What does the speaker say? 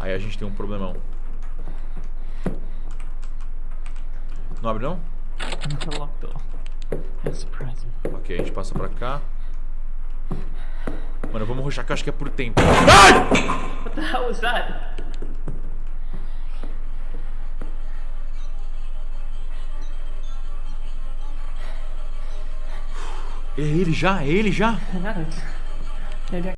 Aí a gente tem um problemão. Não abre não? Ok, a gente passa pra cá. Mano, vamos rushar que eu acho que é por tempo. Ai! What the hell was that? É ele já? É ele já?